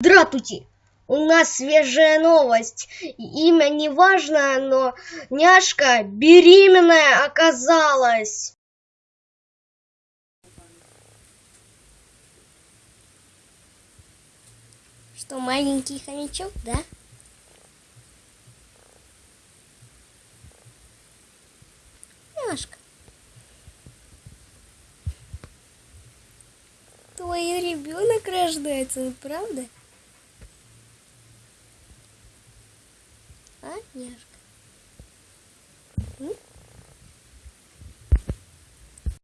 Здравствуйте! У нас свежая новость. Имя не важно, но няшка беременная оказалась. Что, маленький хомячок, да? Няшка. Твой ребенок рождается, правда? А? М?